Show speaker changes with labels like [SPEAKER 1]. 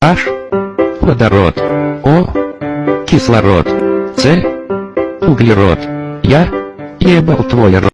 [SPEAKER 1] H – водород, О, – кислород, С, – углерод. Я ебал твой рот.